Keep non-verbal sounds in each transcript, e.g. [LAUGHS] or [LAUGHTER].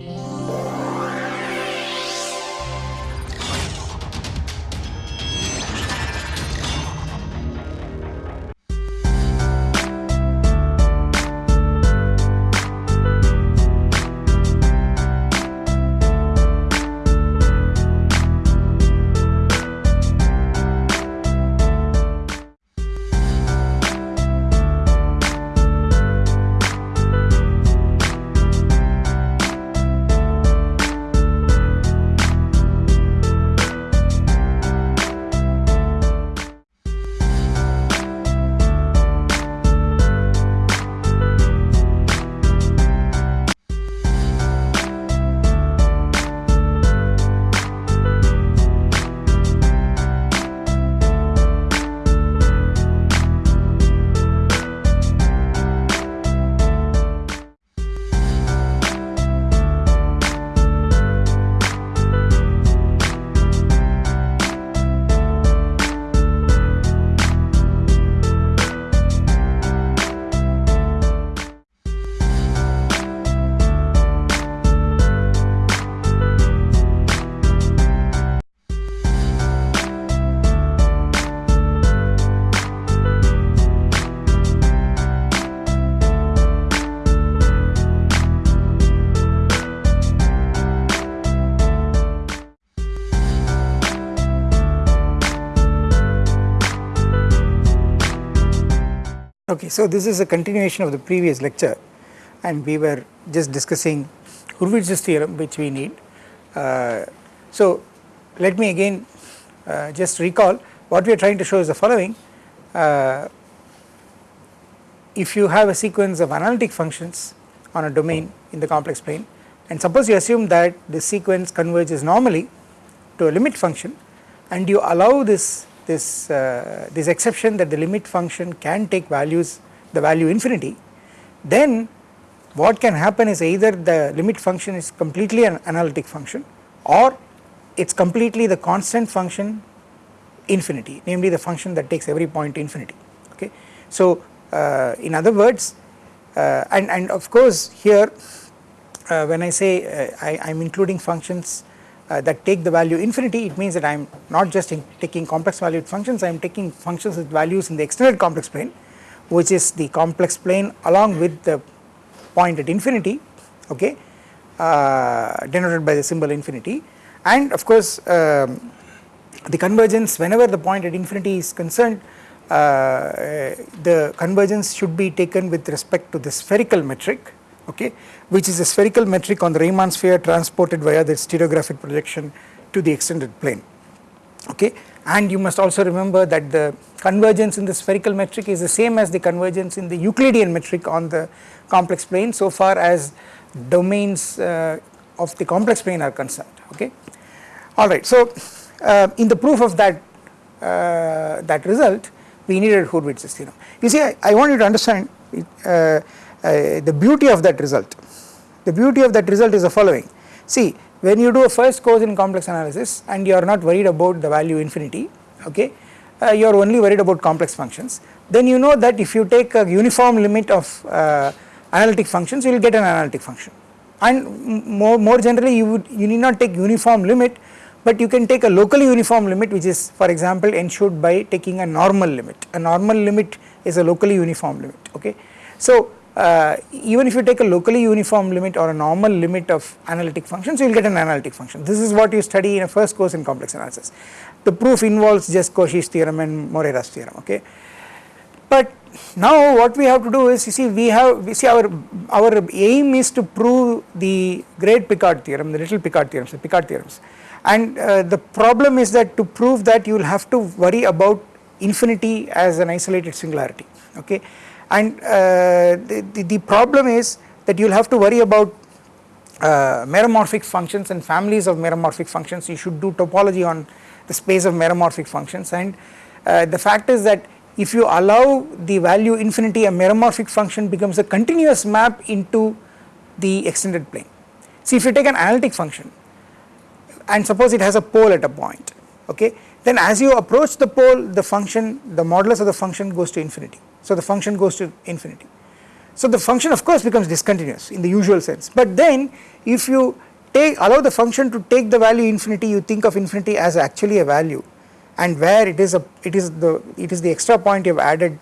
you Okay, so this is a continuation of the previous lecture and we were just discussing Hurwitz's theorem which we need. Uh, so let me again uh, just recall what we are trying to show is the following. Uh, if you have a sequence of analytic functions on a domain in the complex plane and suppose you assume that this sequence converges normally to a limit function and you allow this this uh, this exception that the limit function can take values the value infinity then what can happen is either the limit function is completely an analytic function or it is completely the constant function infinity namely the function that takes every point to infinity okay. So uh, in other words uh, and, and of course here uh, when I say uh, I am including functions uh, that take the value infinity it means that I am not just taking complex valued functions I am taking functions with values in the extended complex plane which is the complex plane along with the point at infinity okay uh, denoted by the symbol infinity. And of course um, the convergence whenever the point at infinity is concerned uh, the convergence should be taken with respect to the spherical metric okay which is a spherical metric on the Riemann sphere transported via the stereographic projection to the extended plane okay? And you must also remember that the convergence in the spherical metric is the same as the convergence in the Euclidean metric on the complex plane so far as domains uh, of the complex plane are concerned okay? Alright so uh, in the proof of that uh, that result we needed Hurwitz's theorem. You see I, I want you to understand uh, uh, the beauty of that result. The beauty of that result is the following. See when you do a first course in complex analysis and you are not worried about the value infinity okay uh, you are only worried about complex functions then you know that if you take a uniform limit of uh, analytic functions you will get an analytic function and more, more generally you would you need not take uniform limit but you can take a locally uniform limit which is for example ensured by taking a normal limit a normal limit is a locally uniform limit okay. So uh, even if you take a locally uniform limit or a normal limit of analytic functions you will get an analytic function. This is what you study in a first course in complex analysis. The proof involves just Cauchy's theorem and Morera's theorem okay? But now what we have to do is you see we have we see our our aim is to prove the great Picard theorem the little Picard theorems the Picard theorems. And uh, the problem is that to prove that you will have to worry about infinity as an isolated singularity okay and uh, the, the, the, problem is that you will have to worry about uh, meromorphic functions and families of meromorphic functions. You should do topology on the space of meromorphic functions. And uh, the fact is that if you allow the value infinity a meromorphic function becomes a continuous map into the extended plane. See if you take an analytic function and suppose it has a pole at a point okay then as you approach the pole the function the modulus of the function goes to infinity so the function goes to infinity. So the function of course becomes discontinuous in the usual sense. But then if you take allow the function to take the value infinity you think of infinity as actually a value. And where it is a it is the it is the extra point you have added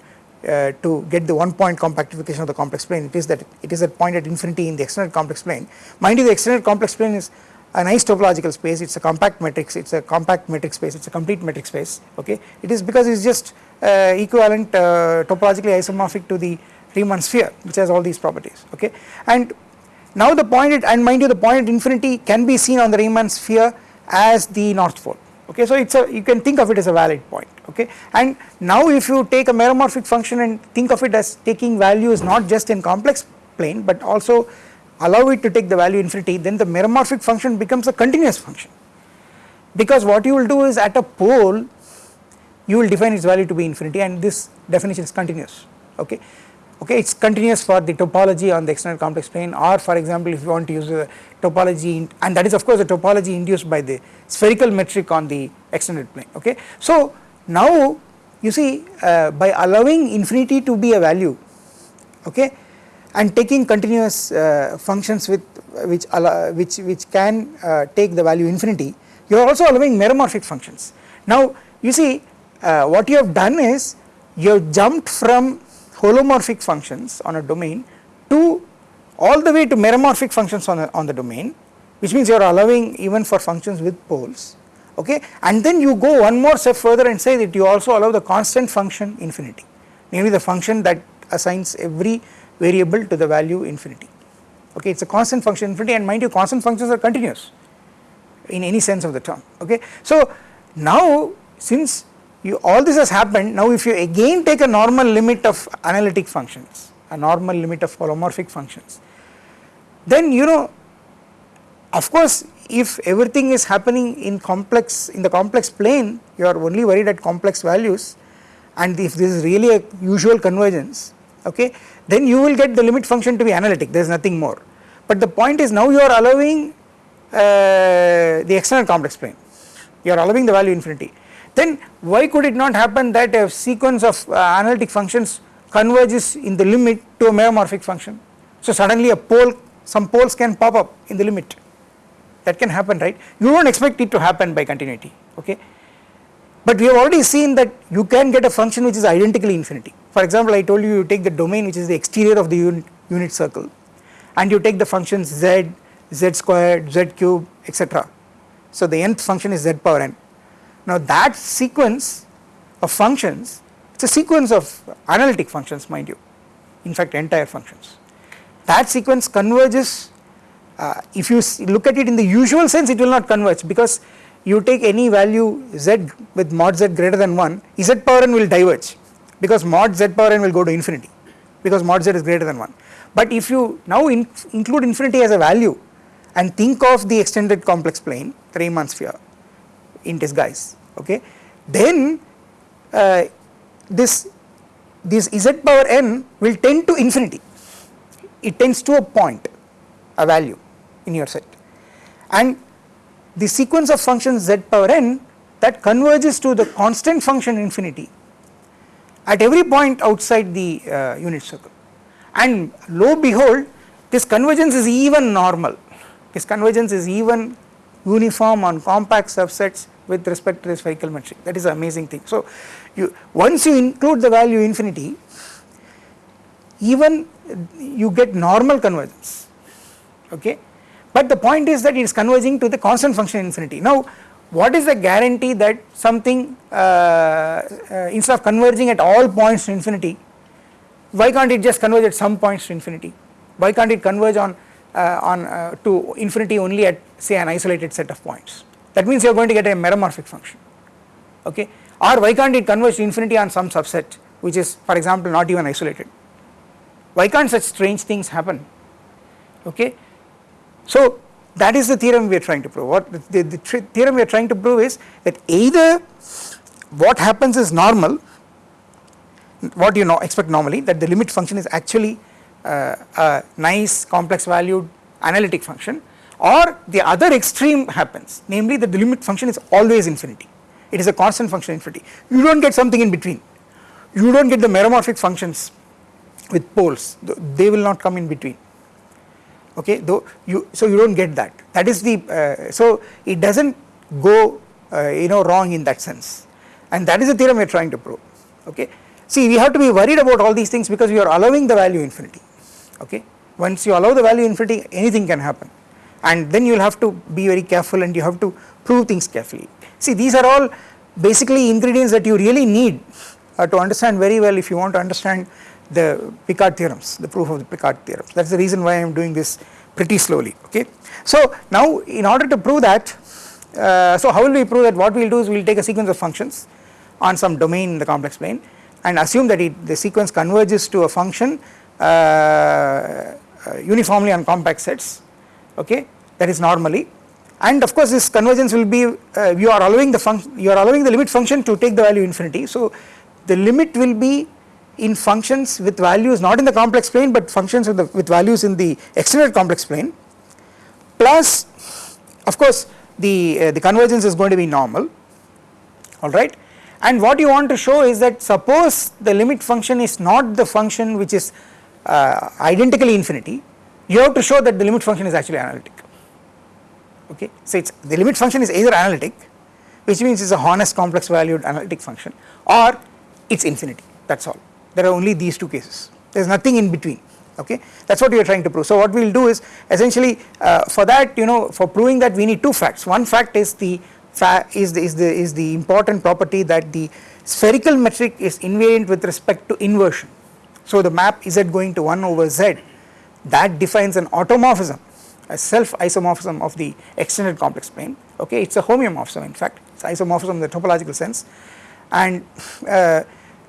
uh, to get the one point compactification of the complex plane it is that it is a point at infinity in the extended complex plane. Mind you the extended complex plane is a nice topological space. It is a compact matrix. It is a compact metric space. It is a complete metric space. Okay? It is because it is just equivalent uh, topologically isomorphic to the Riemann sphere which has all these properties okay? And now the point at, and mind you the point at infinity can be seen on the Riemann sphere as the north pole okay? So it's a you can think of it as a valid point okay? And now if you take a meromorphic function and think of it as taking values not just in complex plane but also allow it to take the value infinity then the meromorphic function becomes a continuous function. Because what you will do is at a pole you will define its value to be infinity and this definition is continuous okay okay it is continuous for the topology on the extended complex plane or for example if you want to use a topology and that is of course a topology induced by the spherical metric on the extended plane okay. So now you see uh, by allowing infinity to be a value okay and taking continuous uh, functions with which allow, which which can uh, take the value infinity you are also allowing meromorphic functions. Now you see uh, what you have done is you have jumped from holomorphic functions on a domain to all the way to meromorphic functions on, a, on the domain which means you are allowing even for functions with poles. Okay? And then you go one more step further and say that you also allow the constant function infinity namely the function that assigns every variable to the value infinity. Okay? It is a constant function infinity and mind you constant functions are continuous in any sense of the term. Okay. So now since you all this has happened. Now if you again take a normal limit of analytic functions a normal limit of holomorphic functions then you know of course if everything is happening in complex in the complex plane you are only worried at complex values. And if this is really a usual convergence okay then you will get the limit function to be analytic. There is nothing more. But the point is now you are allowing uh, the external complex plane. You are allowing the value infinity then why could it not happen that a sequence of uh, analytic functions converges in the limit to a meromorphic function? So suddenly a pole some poles can pop up in the limit. That can happen right? You do not expect it to happen by continuity okay? But we have already seen that you can get a function which is identically infinity. For example I told you you take the domain which is the exterior of the unit, unit circle and you take the functions z, z squared, z cube etc. So the nth function is z power n. Now that sequence of functions it is a sequence of analytic functions mind you in fact entire functions. That sequence converges uh, if you look at it in the usual sense it will not converge because you take any value z with mod z greater than 1 z power n will diverge because mod z power n will go to infinity because mod z is greater than 1 but if you now in include infinity as a value and think of the extended complex plane the Riemann sphere in disguise okay? Then uh, this this z power n will tend to infinity. It tends to a point a value in your set. And the sequence of functions z power n that converges to the constant function infinity at every point outside the uh, unit circle. And lo behold this convergence is even normal. This convergence is even uniform on compact subsets with respect to the spherical metric that is the amazing thing. So you once you include the value infinity even you get normal convergence okay but the point is that it is converging to the constant function infinity. Now what is the guarantee that something uh, uh, instead of converging at all points to infinity why can't it just converge at some points to infinity why can't it converge on on uh, to infinity only at say an isolated set of points. That means you are going to get a meromorphic function okay? Or why can't it converge to infinity on some subset which is for example not even isolated? Why can't such strange things happen okay? So that is the theorem we are trying to prove. What the, the theorem we are trying to prove is that either what happens is normal what you know expect normally that the limit function is actually uh, a nice complex valued analytic function or the other extreme happens. Namely that the limit function is always infinity. It is a constant function infinity. You do not get something in between. You do not get the meromorphic functions with poles. They will not come in between. Okay though you so you do not get that. That is the uh, so it does not go uh, you know wrong in that sense. And that is the theorem we are trying to prove. Okay. See we have to be worried about all these things because we are allowing the value infinity okay once you allow the value infinity anything can happen and then you will have to be very careful and you have to prove things carefully see these are all basically ingredients that you really need uh, to understand very well if you want to understand the Picard theorems, the proof of the Picard theorems. That is the reason why I am doing this pretty slowly. Okay. So now in order to prove that, uh, so how will we prove that? What we will do is we will take a sequence of functions on some domain in the complex plane and assume that it, the sequence converges to a function uniformly on compact sets. Okay, that is normally and of course this convergence will be uh, you are allowing the function you are allowing the limit function to take the value infinity. So the limit will be in functions with values not in the complex plane but functions with, the, with values in the extended complex plane plus of course the, uh, the convergence is going to be normal alright and what you want to show is that suppose the limit function is not the function which is uh, identically infinity you have to show that the limit function is actually analytic. Okay? So it's the limit function is either analytic which means it's a honest complex valued analytic function or it's infinity. That is all. There are only these two cases. There is nothing in between. Okay? That is what we are trying to prove. So what we will do is essentially uh, for that you know for proving that we need two facts. One fact is the is the, is the is the important property that the spherical metric is invariant with respect to inversion. So the map z going to 1 over z. That defines an automorphism a self isomorphism of the extended complex plane. Okay it is a homeomorphism in fact. It is isomorphism in the topological sense. And uh,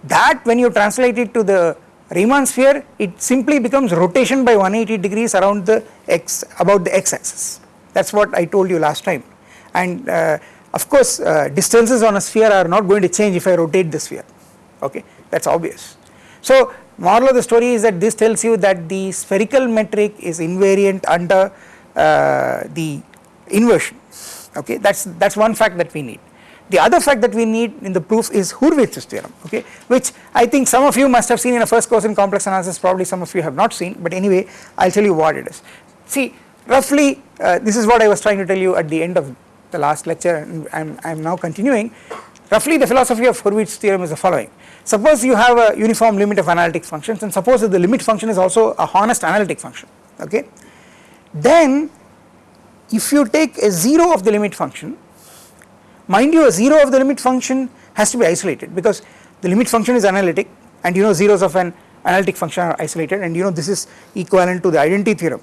that when you translate it to the Riemann sphere it simply becomes rotation by 180 degrees around the x about the x axis that is what I told you last time. And uh, of course uh, distances on a sphere are not going to change if I rotate the sphere. Okay that is obvious. So moral of the story is that this tells you that the spherical metric is invariant under uh, the inversion okay that is that is one fact that we need. The other fact that we need in the proof is Hurwitz's theorem okay which I think some of you must have seen in a first course in complex analysis probably some of you have not seen but anyway I will tell you what it is. See roughly uh, this is what I was trying to tell you at the end of the last lecture and I am now continuing roughly the philosophy of Hurwitz's theorem is the following suppose you have a uniform limit of analytic functions and suppose that the limit function is also a honest analytic function okay then if you take a 0 of the limit function Mind you a 0 of the limit function has to be isolated because the limit function is analytic and you know zeros of an analytic function are isolated and you know this is equivalent to the identity theorem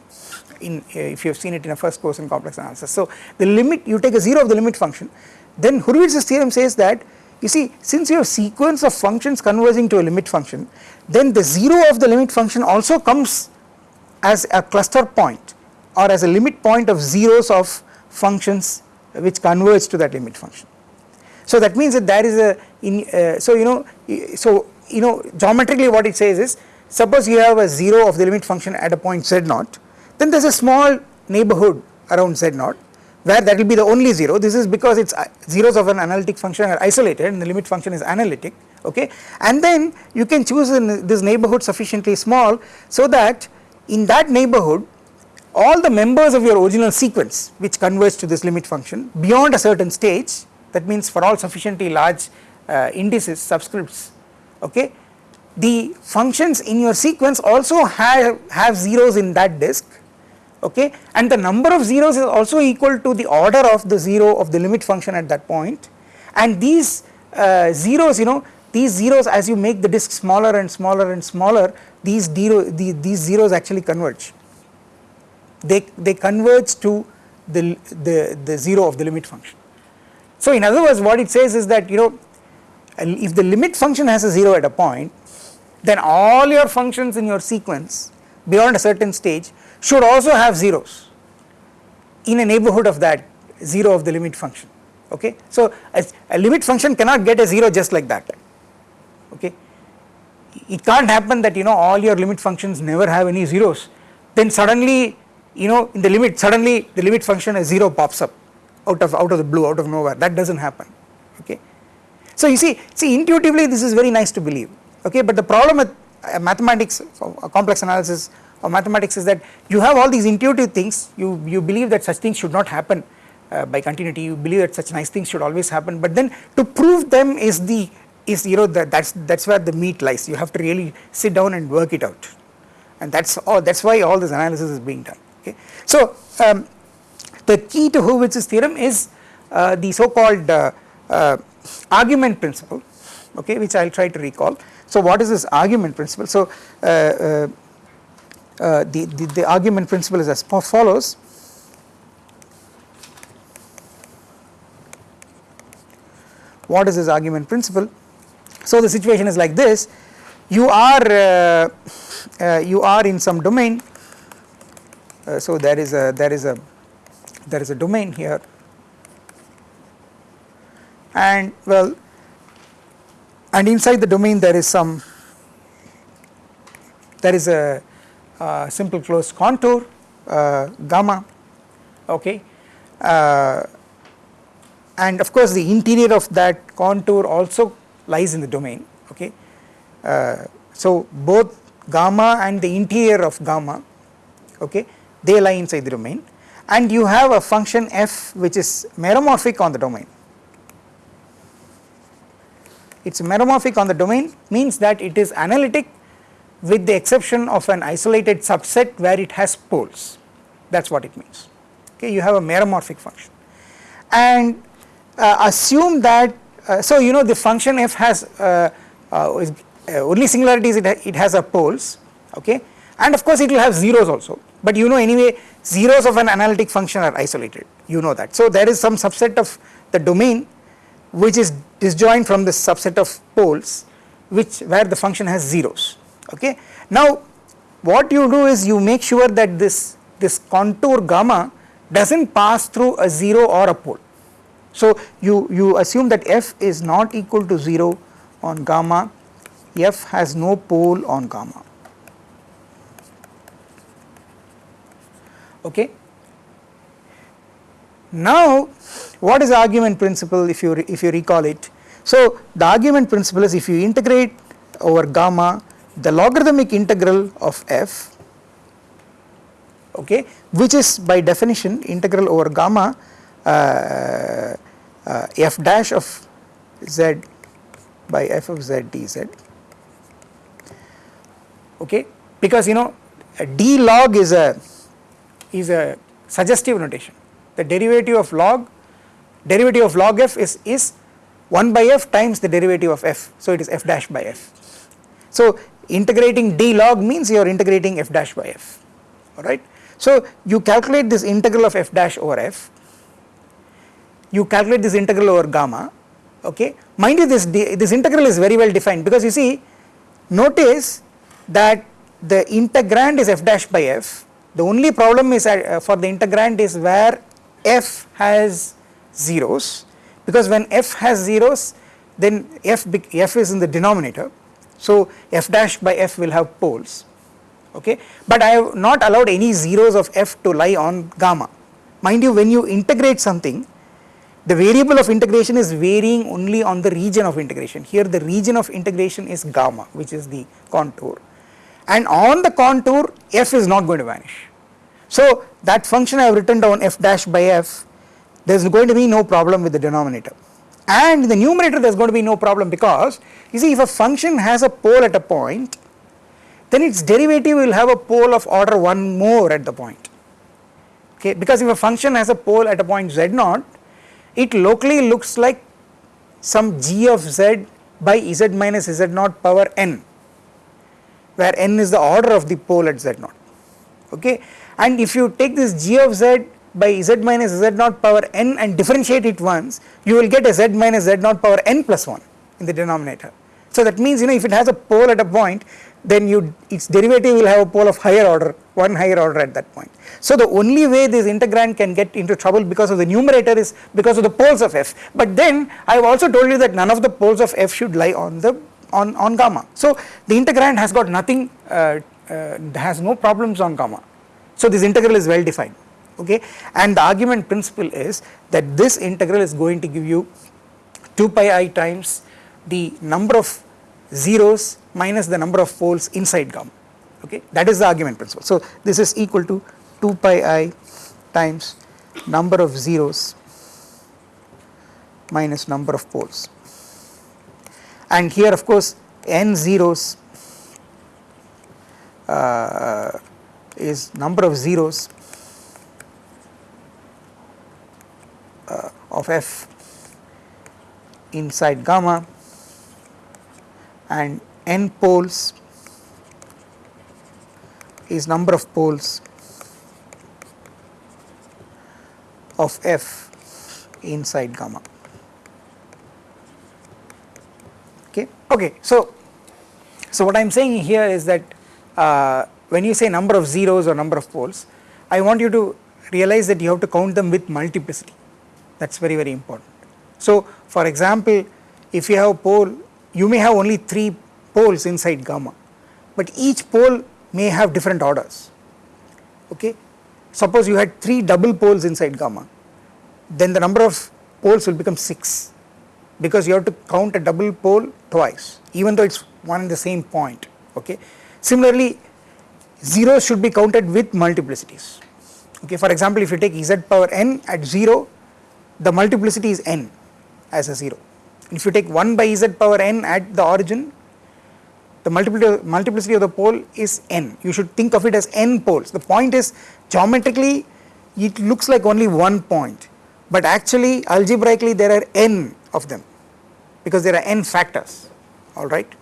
in uh, if you have seen it in a first course in complex analysis. So the limit you take a 0 of the limit function then Hurwitz's theorem says that you see since you have sequence of functions converging to a limit function then the 0 of the limit function also comes as a cluster point or as a limit point of zeros of functions which converge to that limit function. So that means that there is a in uh, so you know so you know geometrically what it says is suppose you have a 0 of the limit function at a point z naught then there is a small neighborhood around z naught where that will be the only 0 this is because its uh, zeros of an analytic function are isolated and the limit function is analytic okay? And then you can choose in this neighborhood sufficiently small so that in that neighborhood all the members of your original sequence which converge to this limit function beyond a certain stage that means for all sufficiently large uh, indices subscripts okay? The functions in your sequence also have have zeros in that disk okay? And the number of zeros is also equal to the order of the zero of the limit function at that point. And these uh, zeros you know these zeros as you make the disk smaller and smaller and smaller these zero the, these zeros actually converge. They, they converge to the, the, the 0 of the limit function. So in other words what it says is that you know if the limit function has a 0 at a point then all your functions in your sequence beyond a certain stage should also have zeros in a neighborhood of that 0 of the limit function okay. So a limit function cannot get a 0 just like that okay it can't happen that you know all your limit functions never have any zeros then suddenly you know in the limit suddenly the limit function a 0 pops up out of out of the blue out of nowhere that does not happen okay. So you see see intuitively this is very nice to believe okay but the problem with uh, mathematics uh, complex analysis of mathematics is that you have all these intuitive things. You you believe that such things should not happen uh, by continuity. You believe that such nice things should always happen. But then to prove them is the is you know that that's that's where the meat lies. You have to really sit down and work it out. And that's all that's why all this analysis is being done. Okay? So um, the key to Hurwitz's theorem is uh, the so called uh, uh, argument principle okay which I will try to recall. So what is this argument principle? So uh, the, the, the argument principle is as follows. What is this argument principle? So the situation is like this. You are uh, uh, you are in some domain. Uh, so there is a there is a there is a domain here. And well and inside the domain there is some there is a simple closed contour uh, gamma okay? Uh, and of course the interior of that contour also lies in the domain okay? Uh, so both gamma and the interior of gamma okay they lie inside the domain. And you have a function f which is meromorphic on the domain. It is meromorphic on the domain means that it is analytic with the exception of an isolated subset where it has poles. That is what it means. Okay you have a meromorphic function. And uh, assume that uh, so you know the function f has uh, uh uh, only singularities it, ha it has a poles okay? And of course it will have zeros also. But you know anyway zeros of an analytic function are isolated. You know that. So there is some subset of the domain which is disjoint from the subset of poles which where the function has zeros okay. Now what you do is you make sure that this this contour gamma does not pass through a 0 or a pole. So you, you assume that f is not equal to 0 on gamma, f has no pole on gamma okay. Now what is argument principle if you if you recall it so the argument principle is if you integrate over gamma the logarithmic integral of f okay which is by definition integral over gamma uh, uh, f dash of z by f of z dz okay because you know d log is a is a suggestive notation. The derivative of log derivative of log f is is 1 by f times the derivative of f. So it is f dash by f. So integrating d log means you are integrating f dash by f alright? So you calculate this integral of f dash over f you calculate this integral over gamma okay? Mind you this this integral is very well defined because you see notice that the integrand is f dash by f. The only problem is uh, for the integrand is where f has zeros because when f has zeros then f, f is in the denominator so f dash by f will have poles okay? But I have not allowed any zeros of f to lie on gamma. Mind you when you integrate something the variable of integration is varying only on the region of integration. Here the region of integration is gamma which is the contour. And on the contour f is not going to vanish. So that function I have written down f dash by f there is going to be no problem with the denominator and in the numerator there is going to be no problem because you see if a function has a pole at a point then its derivative will have a pole of order 1 more at the point. Okay because if a function has a pole at a point z naught it locally looks like some g of z by z minus z naught power n where n is the order of the pole at z naught. Okay and if you take this g of z by z minus z naught power n and differentiate it once you will get a z minus z naught power n plus 1 in the denominator. So that means you know if it has a pole at a point then you its derivative will have a pole of higher order one higher order at that point. So the only way this integrand can get into trouble because of the numerator is because of the poles of f but then I have also told you that none of the poles of f should lie on the on, on gamma. So the integrand has got nothing uh, uh, has no problems on gamma. So this integral is well defined okay? And the argument principle is that this integral is going to give you 2 pi i times the number of zeros minus the number of poles inside gamma. Okay? That is the argument principle. So this is equal to 2 pi i times number of zeros minus number of poles. And here of course n zeros uh, is number of zeros uh, of f inside gamma and n poles is number of poles of f inside gamma. Okay. Okay. So, so what I am saying here is that uh, when you say number of zeros or number of poles, I want you to realize that you have to count them with multiplicity that is very very important. So for example, if you have a pole you may have only 3 poles inside gamma but each pole may have different orders okay. Suppose you had 3 double poles inside gamma then the number of poles will become 6 because you have to count a double pole twice even though it is one and the same point okay. Similarly zeros should be counted with multiplicities okay for example if you take z power n at 0 the multiplicity is n as a 0 if you take 1 by z power n at the origin the multiplicity of the pole is n. You should think of it as n poles. The point is geometrically it looks like only one point but actually algebraically there are n of them because there are n factors. Alright.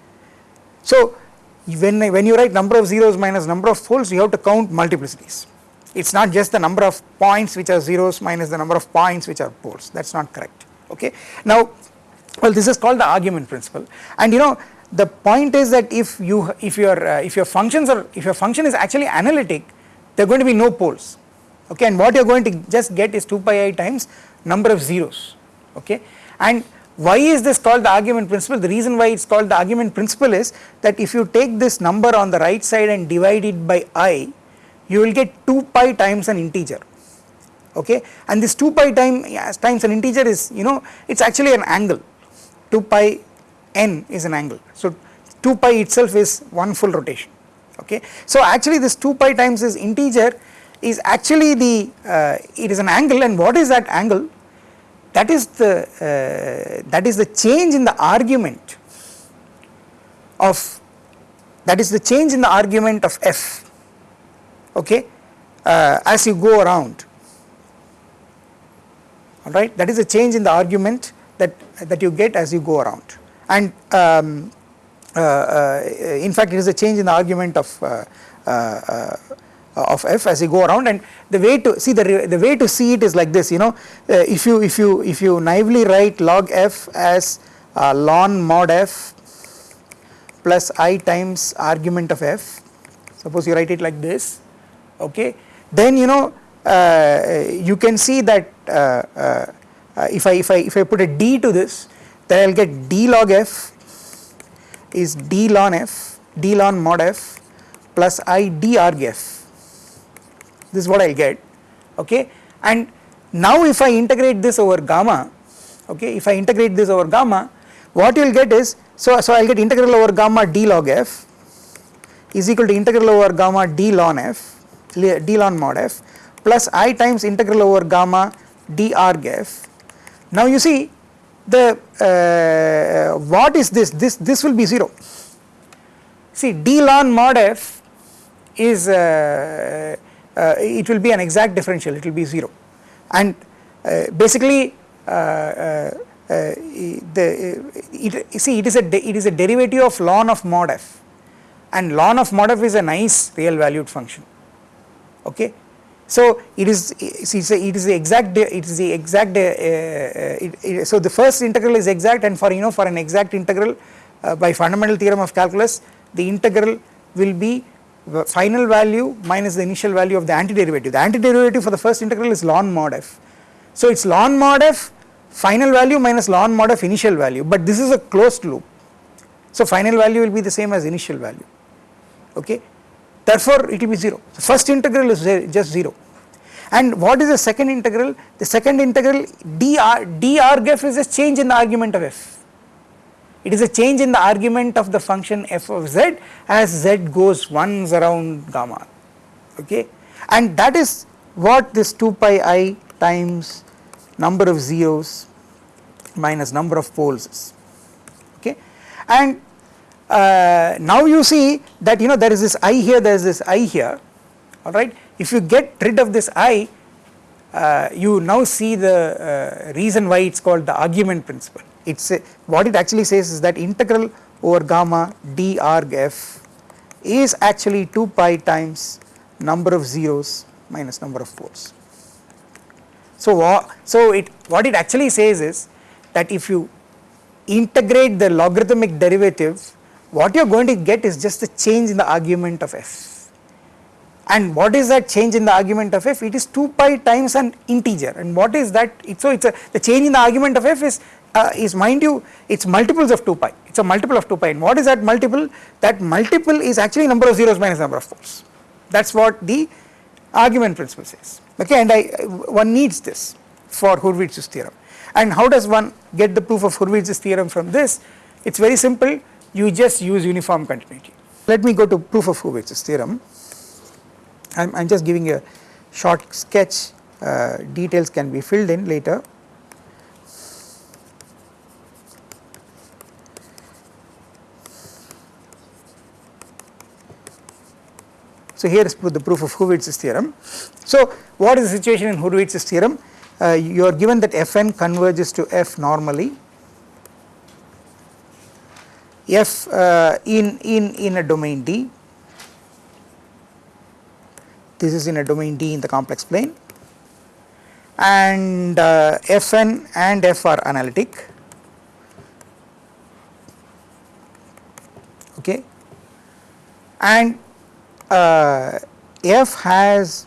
So when, when you write number of zeros minus number of poles you have to count multiplicities it is not just the number of points which are zeros minus the number of points which are poles. That is not correct. Okay. Now well this is called the argument principle. And you know the point is that if you if your uh, if your functions are if your function is actually analytic there are going to be no poles. Okay? And what you are going to just get is 2 pi i times number of zeros. Okay? And why is this called the argument principle? The reason why it is called the argument principle is that if you take this number on the right side and divide it by i you will get 2 pi times an integer. Okay? And this 2 pi time times an integer is you know it is actually an angle. 2 pi n is an angle. So 2 pi itself is one full rotation. Okay? So actually this 2 pi times this integer is actually the uh, it is an angle. And what is that angle? That is the uh, that is the change in the argument of that is the change in the argument of f okay? Uh, as you go around. Alright? That is a change in the argument that that you get as you go around. And um, uh, uh, in fact it is a change in the argument of uh, uh, uh, of f as you go around. And the way to see the the way to see it is like this you know? If you if you if you naively write log f as ln mod f plus i times argument of f. Suppose you write it like this okay? Then you know uh, you can see that uh, uh, if I if I if I put a d to this then I will get d log f is d ln f d ln mod f plus i d arg f. This is what I will get. Okay? And now if I integrate this over gamma okay if I integrate this over gamma what you will get is so so I will get integral over gamma d log f is equal to integral over gamma d ln f d ln mod f plus i times integral over gamma d arg f. Now you see the uh, what is this? This this will be 0 see d ln mod f is uh, uh, it will be an exact differential. It will be 0 and uh, basically uh, uh, the it, see it is a it is a derivative of ln of mod f. And ln of mod f is a nice real valued function okay. So it is it is the exact it is the exact uh, uh, it, it, so the first integral is exact and for you know for an exact integral uh, by fundamental theorem of calculus the integral will be final value minus the initial value of the antiderivative. The antiderivative for the first integral is ln mod f. So it's ln mod f final value minus ln mod f initial value. But this is a closed loop. So final value will be the same as initial value. Okay therefore it will be 0 the first integral is just 0 and what is the second integral? The second integral dr d arg f is a change in the argument of f. It is a change in the argument of the function f of z as z goes once around gamma. Okay? And that is what this 2 pi i times number of zeros minus number of poles is. Okay? And uh, now you see that you know there is this i here there is this i here. Alright if you get rid of this i uh, you now see the uh, reason why it is called the argument principle. It is what it actually says is that integral over gamma d arg f is actually 2 pi times number of zeros minus number of poles. So, so it what it actually says is that if you integrate the logarithmic derivative what you are going to get is just the change in the argument of f. And what is that change in the argument of f? It is 2 pi times an integer. And what is that? It, so it is a the change in the argument of f is uh, is mind you it is multiples of 2 pi. It is a multiple of 2 pi. And what is that multiple? That multiple is actually number of zeros minus number of poles that is what the argument principle says. Okay and I one needs this for Hurwitz's theorem. And how does one get the proof of Hurwitz's theorem from this? It is very simple you just use uniform continuity. Let me go to proof of Hurwitz's theorem I am just giving a short sketch uh, details can be filled in later So here is the proof of Hurwitz's theorem. So what is the situation in Hurwitz's theorem? Uh, you are given that Fn converges to F normally. F uh, in in in a domain D. This is in a domain D in the complex plane, and uh, Fn and F are analytic. Okay, and uh, f has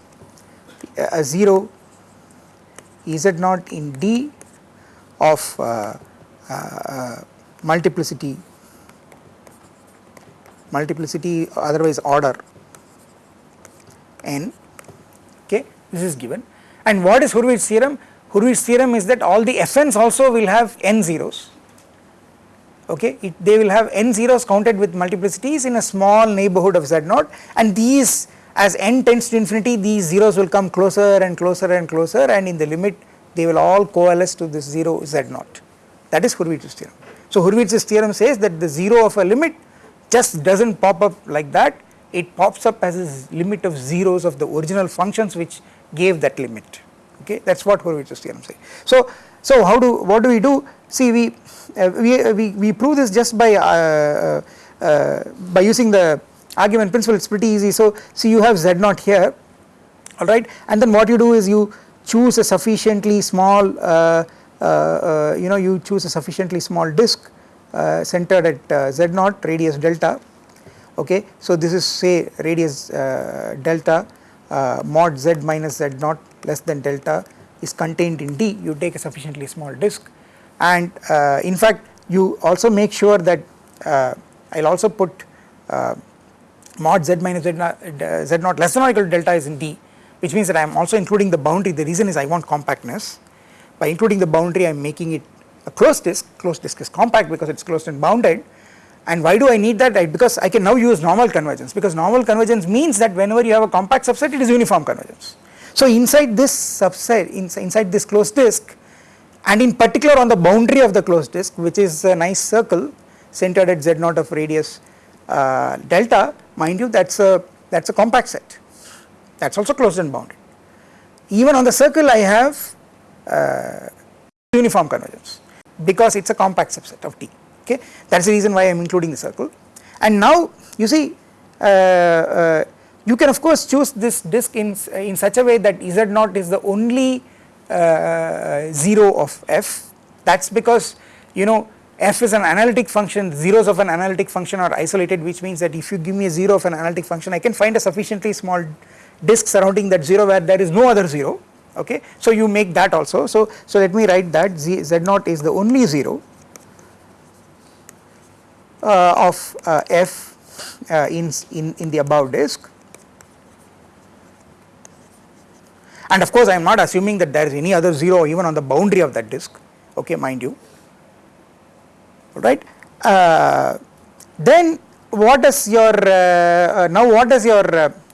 a 0 z naught in D of uh, uh, multiplicity multiplicity otherwise order. N okay this is given. And what is Hurwitz theorem? Hurwitz theorem is that all the fn's also will have n zeros. Okay it, they will have n zeros counted with multiplicities in a small neighborhood of z naught. And these as n tends to infinity these zeros will come closer and closer and closer. And in the limit they will all coalesce to this 0 z naught. That is Hurwitz's theorem. So Hurwitz's theorem says that the 0 of a limit just does not pop up like that it pops up as a limit of zeros of the original functions which gave that limit. Okay that is what Hurwitz's theorem says. So, so how do what do we do? See we uh, we, uh, we, we prove this just by uh, by using the argument principle. It is pretty easy. So see you have z naught here. Alright and then what you do is you choose a sufficiently small you know you choose a sufficiently small disk centered at z naught radius delta okay. So this is say radius delta mod z minus z naught less than delta is contained in D. You take a sufficiently small disk. And uh, in fact you also make sure that uh, I will also put uh, mod z minus z z naught less than or equal to delta is in D which means that I am also including the boundary. The reason is I want compactness. By including the boundary I am making it a closed disk closed disk is compact because it is closed and bounded and why do I need that right because I can now use normal convergence because normal convergence means that whenever you have a compact subset it is uniform convergence. So inside this subset inside this closed disk and in particular on the boundary of the closed disk which is a nice circle centered at z naught of radius uh, delta mind you that is a that is a compact set that is also closed and bounded. Even on the circle I have uh, uniform convergence because it is a compact subset of D okay? That is the reason why I am including the circle. And now you see uh, uh you can of course choose this disk in, in such a way that Z naught is the only uh, 0 of f. That is because you know f is an analytic function zeros of an analytic function are isolated which means that if you give me a 0 of an analytic function I can find a sufficiently small disk surrounding that 0 where there is no other 0 okay. So you make that also. So, so let me write that z, z naught is the only 0 uh, of uh, f uh, in, in, in the above disk. And of course I am not assuming that there is any other 0 even on the boundary of that disk. Okay mind you. Alright? Uh, then what is your uh, uh, now what is your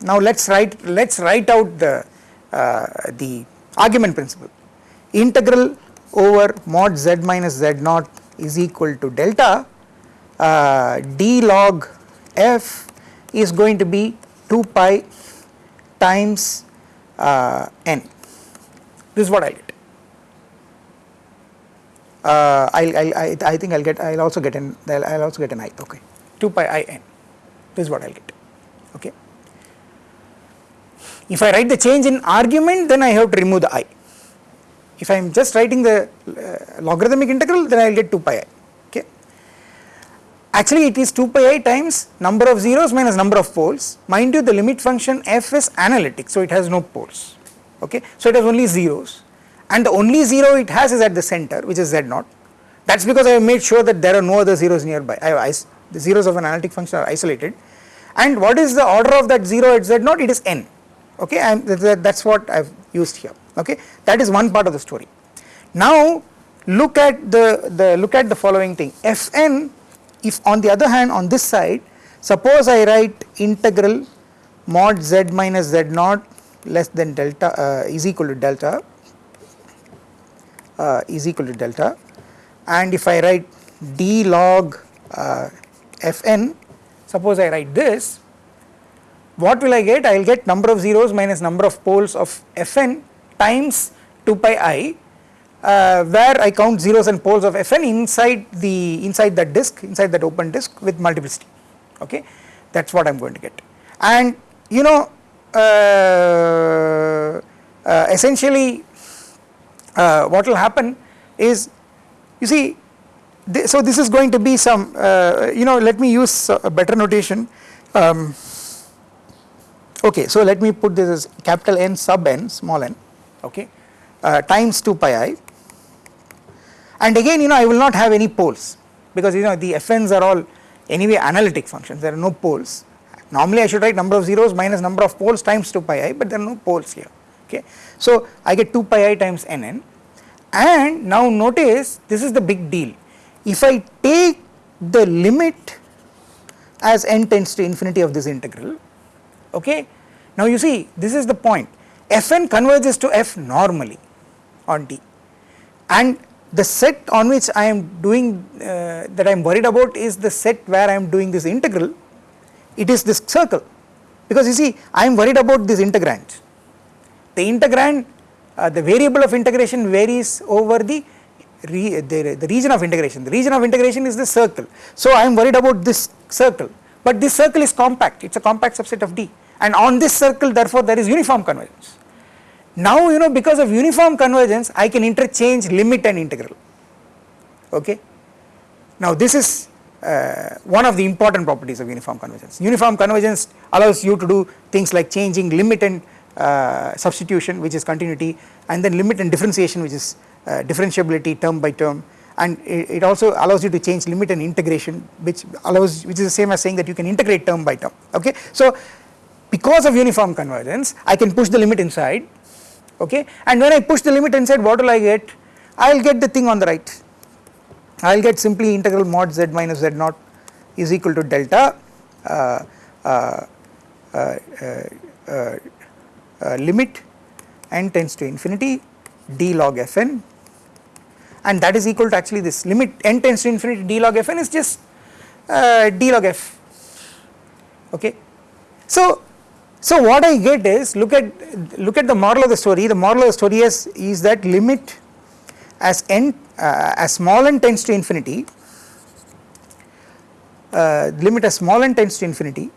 now let's write let's write out the the argument principle. Integral over mod z minus z naught is equal to delta uh, d log f is going to be 2 pi times uh, n. This is what I get. Uh, I'll, I'll, I, I think I'll get I'll also get an I'll, I'll also get an i okay. 2 pi i n. This is what I'll get okay if I write the change in argument then I have to remove the i. If I am just writing the uh, logarithmic integral then I will get 2 pi i okay? Actually it is 2 pi i times number of zeros minus number of poles. Mind you the limit function f is analytic so it has no poles okay? So it has only zeros. And the only zero it has is at the center which is z naught that is because I have made sure that there are no other zeros nearby. I have the zeros of an analytic function are isolated. And what is the order of that 0 at z naught it is n okay and that is what I have used here. Okay that is one part of the story. Now look at the, the look at the following thing. Fn if on the other hand on this side suppose I write integral mod z minus z naught less than delta uh, is equal to delta uh, is equal to delta. And if I write d log uh, fn suppose I write this what will I get? I will get number of zeros minus number of poles of fn times 2 pi i uh, where I count zeros and poles of fn inside the inside that disk inside that open disk with multiplicity. Okay? That is what I am going to get. And you know uh, uh, essentially uh, what will happen is you see th so this is going to be some uh, you know let me use a better notation. Um, okay so let me put this as capital N sub n small n okay uh, times 2 pi i. And again you know I will not have any poles because you know the fn's are all anyway analytic functions. There are no poles. Normally I should write number of zeros minus number of poles times 2 pi i but there are no poles here okay. So I get 2 pi i times nn and now notice this is the big deal. If I take the limit as n tends to infinity of this integral okay? Now you see this is the point. Fn converges to f normally on D and the set on which I am doing uh, that I am worried about is the set where I am doing this integral. It is this circle. Because you see I am worried about this integrand. The integrand uh, the variable of integration varies over the re, the, the region of integration. The region of integration is the circle. So I am worried about this circle, but this circle is compact, it is a compact subset of D and on this circle therefore there is uniform convergence. Now you know because of uniform convergence I can interchange limit and integral, okay. Now this is uh, one of the important properties of uniform convergence. Uniform convergence allows you to do things like changing limit and uh, substitution which is continuity and then limit and differentiation which is uh, differentiability term by term and it, it, also allows you to change limit and integration which allows which is the same as saying that you can integrate term by term okay. So because of uniform convergence I can push the limit inside okay? And when I push the limit inside what will I get? I will get the thing on the right. I will get simply integral mod z minus z naught is equal to delta uh, uh, uh, uh limit n tends to infinity d log fn. And that is equal to actually this limit n tends to infinity d log fn is just uh, d log f okay. So, so what I get is look at look at the moral of the story. The moral of the story is, is that limit as n uh, as small n tends to infinity uh, limit as small n tends to infinity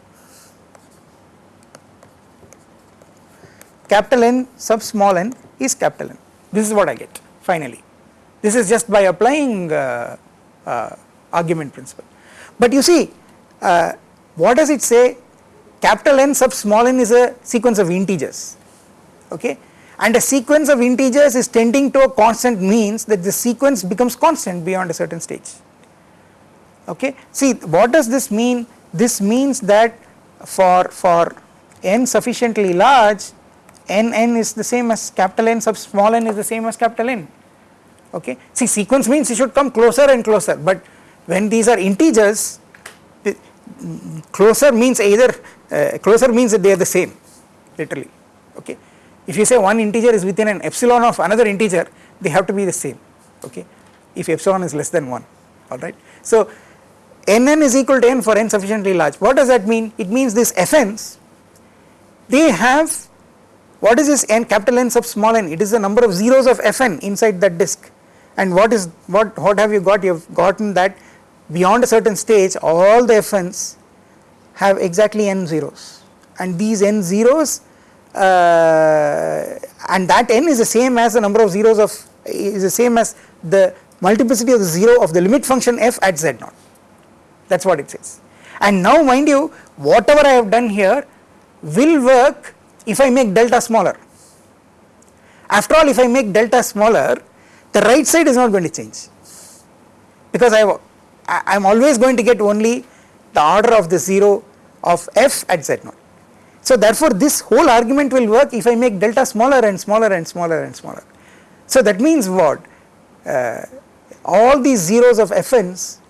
capital N sub small n is capital N. This is what I get finally. This is just by applying uh, uh, argument principle. But you see uh, what does it say capital N sub small n is a sequence of integers okay and a sequence of integers is tending to a constant means that the sequence becomes constant beyond a certain stage okay. See what does this mean this means that for for n sufficiently large n n is the same as capital N sub small n is the same as capital N okay. See sequence means it should come closer and closer but when these are integers closer means either uh, closer means that they are the same literally. Okay. If you say one integer is within an epsilon of another integer they have to be the same. Okay? If epsilon is less than 1 alright. So nn is equal to n for n sufficiently large. What does that mean? It means this fn's they have what is this n capital N sub small n? It is the number of zeros of fn inside that disk. And what is what what have you got? You have gotten that beyond a certain stage all the fn's have exactly n zeros and these n zeros uh, and that n is the same as the number of zeros of is the same as the multiplicity of the 0 of the limit function f at z naught that is what it says. And now mind you whatever I have done here will work if I make delta smaller. After all if I make delta smaller the right side is not going to change because I am always going to get only the order of the 0 of f at z0. So therefore this whole argument will work if I make delta smaller and smaller and smaller and smaller. So that means what uh, all these zeros of fn's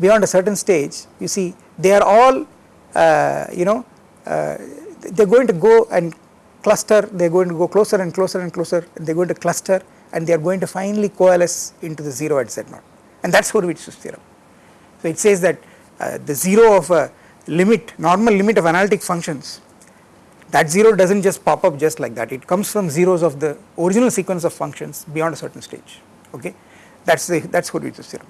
beyond a certain stage you see they are all uh, you know uh, they are going to go and cluster they are going to go closer and closer and closer and they are going to cluster and they are going to finally coalesce into the 0 at z0 and that is Hurwitz's theorem. So it says that uh, the 0 of a limit normal limit of analytic functions that 0 does not just pop up just like that. It comes from zeros of the original sequence of functions beyond a certain stage. Okay? That is the that is Hurwitz's theorem.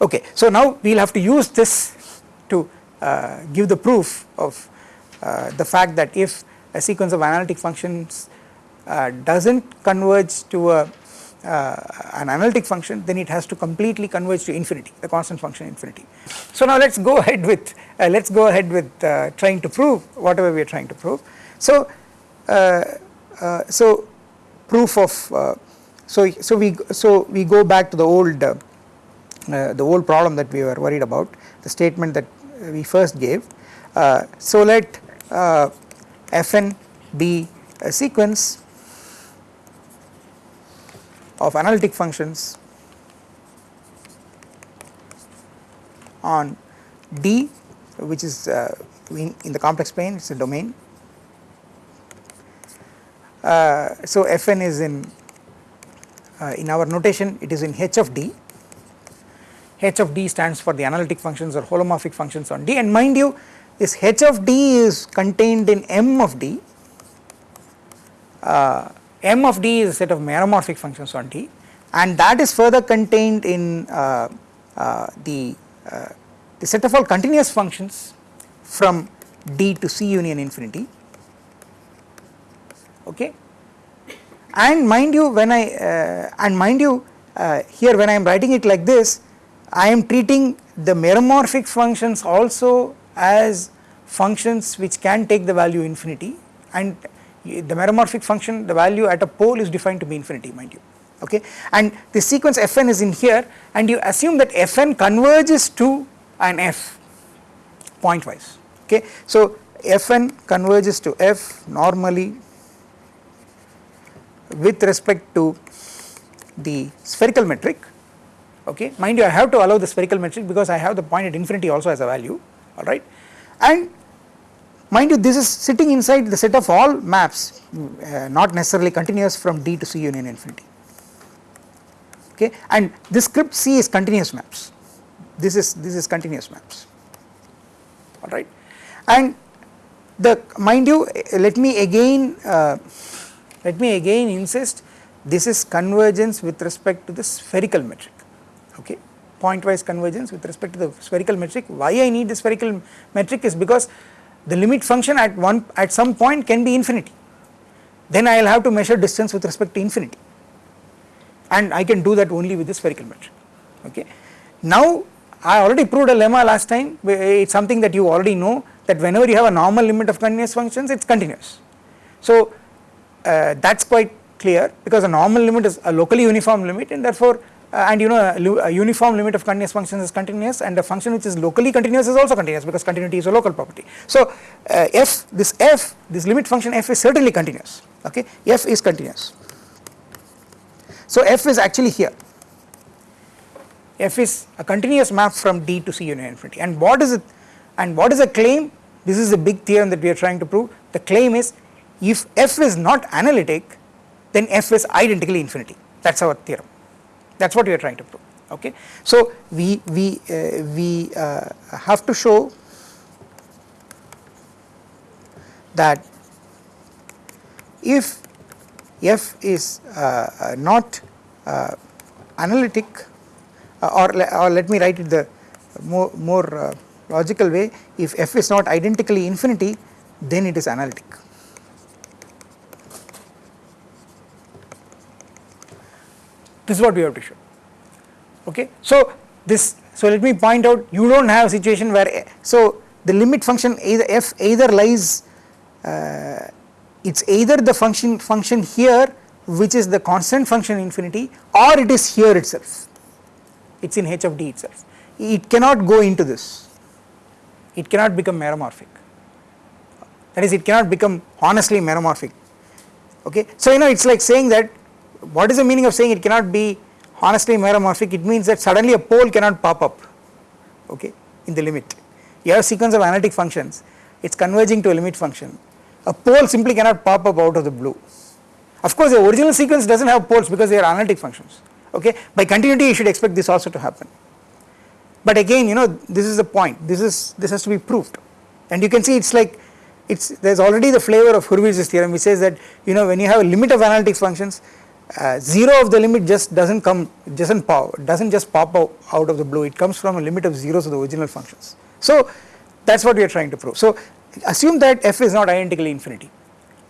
Okay, so now we will have to use this to uh, give the proof of uh, the fact that if a sequence of analytic functions uh, does not converge to a an analytic function then it has to completely converge to infinity the constant function infinity. So now let us go [LAUGHS] ahead with uh, let us go ahead with uh, trying to prove whatever we are trying to prove. So so proof of so so we so we go back to the old uh, the old problem that we were worried about the statement that we first gave. Uh, so let uh, fn be a sequence of analytic functions on D which is uh, in, in, the complex plane it is a domain. Uh, so Fn is in uh, in our notation it is in H of D. H of d stands for the analytic functions or holomorphic functions on d. And mind you this h of d is contained in m of d. Uh, m of d is a set of meromorphic functions on d and that is further contained in uh, uh, the, uh, the set of all continuous functions from d to c union infinity. Okay? And mind you when I uh, and mind you uh, here when I am writing it like this I am treating the meromorphic functions also as functions which can take the value infinity and the meromorphic function the value at a pole is defined to be infinity mind you okay? And the sequence fn is in here and you assume that fn converges to an f pointwise okay? So fn converges to f normally with respect to the spherical metric okay? Mind you I have to allow the spherical metric because I have the point at infinity also as a value alright and mind you this is sitting inside the set of all maps uh, not necessarily continuous from D to C union infinity. Okay? And this script C is continuous maps. This is this is continuous maps. Alright? And the mind you let me again uh, let me again insist this is convergence with respect to the spherical metric. Okay? Pointwise convergence with respect to the spherical metric. Why I need the spherical metric is because the limit function at one at some point can be infinity then I will have to measure distance with respect to infinity and I can do that only with the spherical metric okay. Now I already proved a lemma last time it is something that you already know that whenever you have a normal limit of continuous functions it is continuous. So uh, that is quite clear because a normal limit is a locally uniform limit and therefore and you know a, uniform limit of continuous functions is continuous and a function which is locally continuous is also continuous because continuity is a local property. So uh, f this f this limit function f is certainly continuous okay? F is continuous. So f is actually here. F is a continuous map from D to C union infinity. And what is it and what is the claim? This is the big theorem that we are trying to prove. The claim is if f is not analytic then f is identically infinity. That is our theorem that is what we are trying to prove okay. So we, we, uh, we uh, have to show that if f is uh, uh not uh, analytic uh, or, or let me write it the more, more logical way if f is not identically infinity then it is analytic. This is what we have to show. Okay. So this so let me point out you do not have a situation where so the limit function either f either lies uh, it is either the function function here which is the constant function infinity or it is here itself. It is in h of d itself. It cannot go into this. It cannot become meromorphic. That is it cannot become honestly meromorphic. Okay. So you know it is like saying that what is the meaning of saying it cannot be honestly meromorphic it means that suddenly a pole cannot pop up okay in the limit. You have a sequence of analytic functions. It is converging to a limit function. A pole simply cannot pop up out of the blue. Of course the original sequence does not have poles because they are analytic functions okay? By continuity you should expect this also to happen. But again you know this is the point. This is this has to be proved. And you can see it is like it's there is already the flavor of Hurwitz's theorem which says that you know when you have a limit of analytic functions uh, 0 of the limit just does not come does not pop does not just pop out, out of the blue. It comes from a limit of zeros of the original functions. So that is what we are trying to prove. So assume that f is not identically infinity.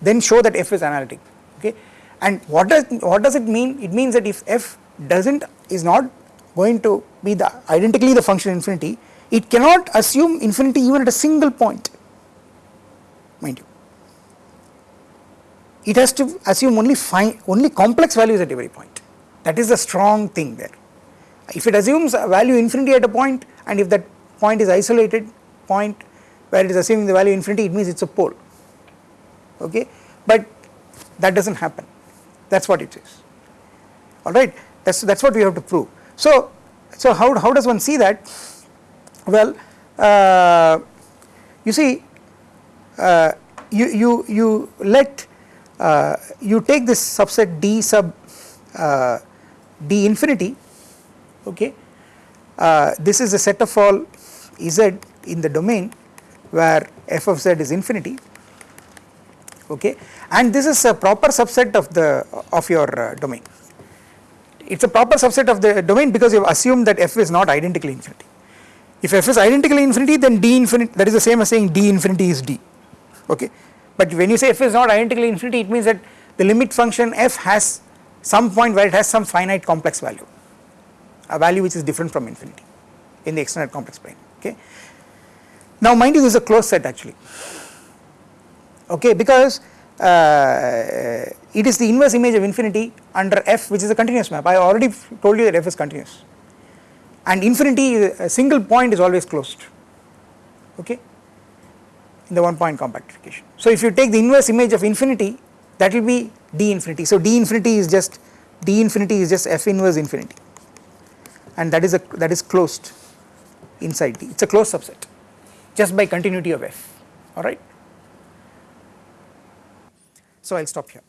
Then show that f is analytic okay? And what does what does it mean? It means that if f does not is not going to be the identically the function infinity it cannot assume infinity even at a single point. Mind you it has to assume only fine only complex values at every point. That is the strong thing there. If it assumes a value infinity at a point and if that point is isolated point where it is assuming the value infinity it means it is a pole. Okay? But that does not happen. That is what it is. Alright that is that is what we have to prove. So, so how, how does one see that? Well uh, you see uh, you, you, you let uh, you take this subset d sub uh, d infinity okay? Uh, this is a set of all z in the domain where f of z is infinity okay? And this is a proper subset of the of your uh, domain. It is a proper subset of the domain because you have assumed that f is not identically infinity. If f is identically infinity then d infinity that is the same as saying d infinity is d okay but when you say f is not identically infinity it means that the limit function f has some point where it has some finite complex value a value which is different from infinity in the extended complex plane okay. Now mind you this is a closed set actually okay? Because uh, it is the inverse image of infinity under f which is a continuous map. I already told you that f is continuous. And infinity a single point is always closed okay in the one point compactification. So if you take the inverse image of infinity that will be d infinity. So d infinity is just d infinity is just f inverse infinity and that is a that is closed inside d it is a closed subset just by continuity of f alright. So I will stop here.